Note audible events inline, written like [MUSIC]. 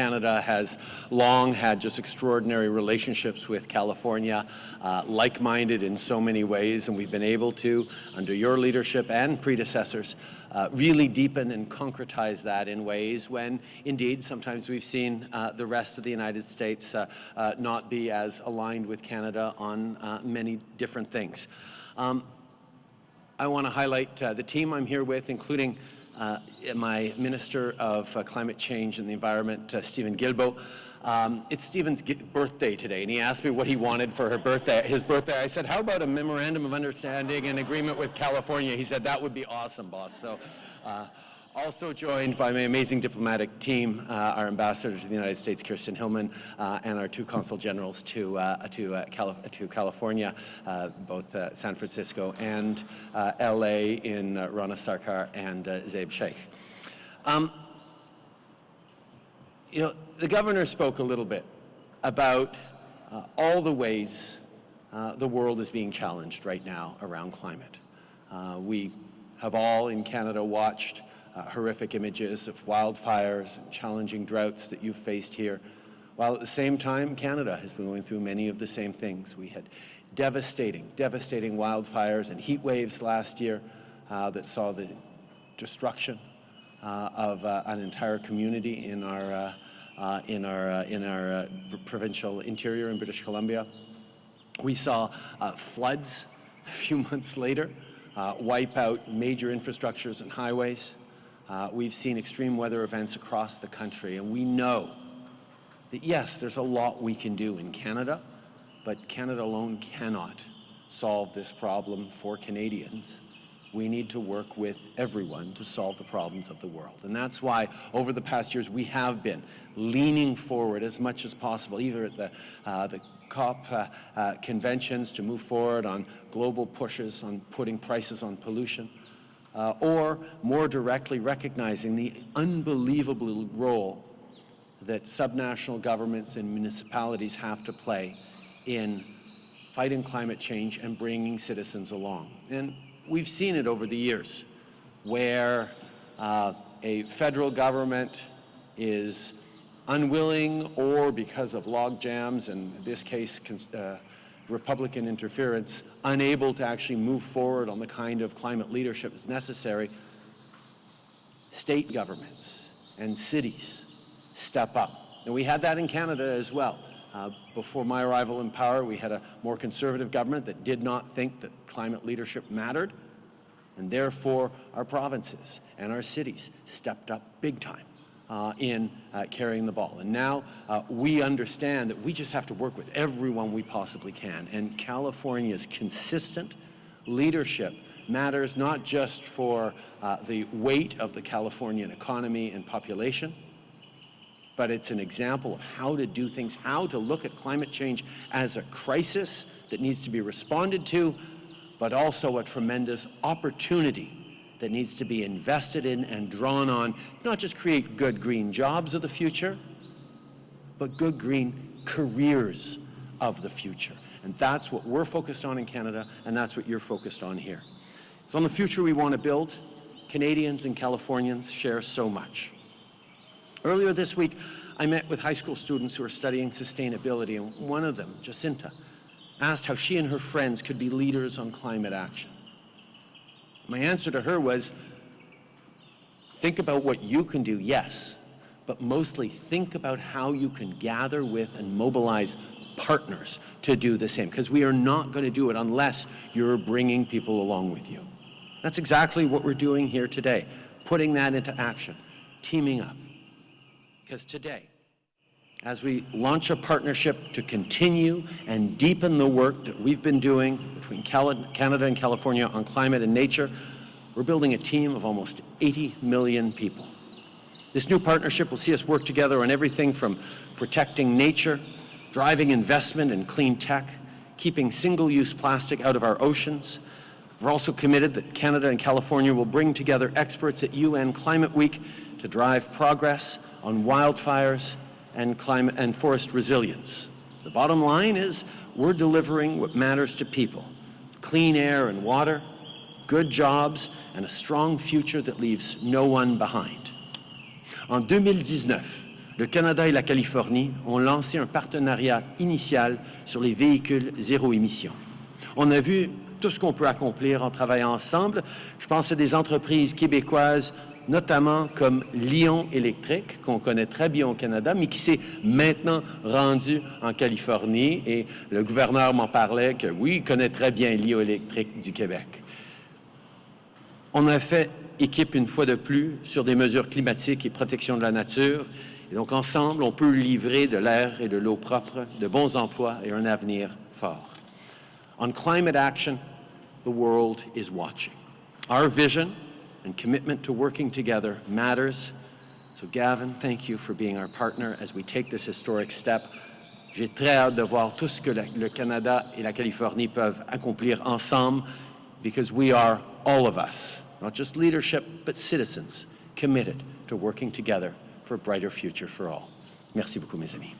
Canada has long had just extraordinary relationships with California, uh, like-minded in so many ways, and we've been able to, under your leadership and predecessors, uh, really deepen and concretize that in ways when, indeed, sometimes we've seen uh, the rest of the United States uh, uh not be as aligned with Canada on uh, many different things. Um, I want to highlight the team I'm here with, including my Minister of Climate Change and the Environment, Steven Guilbeault. Um, it's Steven's birthday today, and he asked me what he wanted for her birthday, his birthday. I said, how about a memorandum of understanding and agreement with California? He said, that would be awesome, boss. So, uh, also joined by my amazing diplomatic team, uh, our ambassador to the United States, Kirsten Hillman, uh, and our two consul generals to, uh, to, uh, to California, uh, both San Francisco and LA in Rana Sarkar and Zaib Sheikh. Um, you know, the governor spoke a little bit about uh, all the ways uh, the world is being challenged right now around climate. Uh, we have all in Canada watched uh, horrific images of wildfires and challenging droughts that you've faced here, while at the same time Canada has been going through many of the same things. We had devastating, devastating wildfires and heat waves last year uh, that saw the destruction uh, of uh, an entire community in our, uh, in our, in our provincial interior in British Columbia. We saw floods [LAUGHS] a few months later wipe out major infrastructures and highways. Uh, we've seen extreme weather events across the country, and we know that, yes, there's a lot we can do in Canada, but Canada alone cannot solve this problem for Canadians we need to work with everyone to solve the problems of the world. And that's why over the past years we have been leaning forward as much as possible, either at the, uh, the COP uh, uh, conventions to move forward on global pushes on putting prices on pollution, uh, or more directly recognizing the unbelievable role that subnational governments and municipalities have to play in fighting climate change and bringing citizens along. And we've seen it over the years where uh, a federal government is unwilling or because of log jams and in this case uh, Republican interference, unable to actually move forward on the kind of climate leadership that's necessary, state governments and cities step up. And we had that in Canada as well. Uh, before my arrival in power, we had a more conservative government that did not think that climate leadership mattered, and therefore our provinces and our cities stepped up big time uh, in uh, carrying the ball. And now uh, we understand that we just have to work with everyone we possibly can, and California's consistent leadership matters not just for uh, the weight of the Californian economy and population, but it's an example of how to do things, how to look at climate change as a crisis that needs to be responded to, but also a tremendous opportunity that needs to be invested in and drawn on, not just create good green jobs of the future, but good green careers of the future. And that's what we're focused on in Canada, and that's what you're focused on here. It's on the future we want to build. Canadians and Californians share so much. Earlier this week, I met with high school students who are studying sustainability, and one of them, Jacinta, asked how she and her friends could be leaders on climate action. My answer to her was, think about what you can do, yes, but mostly think about how you can gather with and mobilize partners to do the same, because we are not going to do it unless you're bringing people along with you. That's exactly what we're doing here today, putting that into action, teaming up. Because today, as we launch a partnership to continue and deepen the work that we've been doing between Canada and California on climate and nature, we're building a team of almost 80 million people. This new partnership will see us work together on everything from protecting nature, driving investment in clean tech, keeping single-use plastic out of our oceans. We're also committed that Canada and California will bring together experts at UN Climate Week to drive progress on wildfires and, climate and forest resilience. The bottom line is we're delivering what matters to people, clean air and water, good jobs, and a strong future that leaves no one behind. En 2019, le Canada et la Californie ont lancé un partenariat initial sur les véhicules zéro émission. On a vu tout ce qu'on peut accomplir en travaillant ensemble. Je pense à des entreprises québécoises, notamment comme Lyon Électrique, qu'on connaît très bien au Canada, mais qui s'est maintenant rendu en Californie. Et le gouverneur m'en parlait que oui, il connaît très bien Lyon Électrique du Québec. On a fait équipe une fois de plus sur des mesures climatiques et protection de la nature. Et donc, ensemble, on peut livrer de l'air et de l'eau propre, de bons emplois et un avenir fort. On climate action, the world is watching. Our vision and commitment to working together matters. So Gavin, thank you for being our partner as we take this historic step. J'ai très hâte de voir tout ce que le Canada et la Californie peuvent accomplir ensemble because we are all of us, not just leadership, but citizens committed to working together for a brighter future for all. Merci beaucoup, mes amis.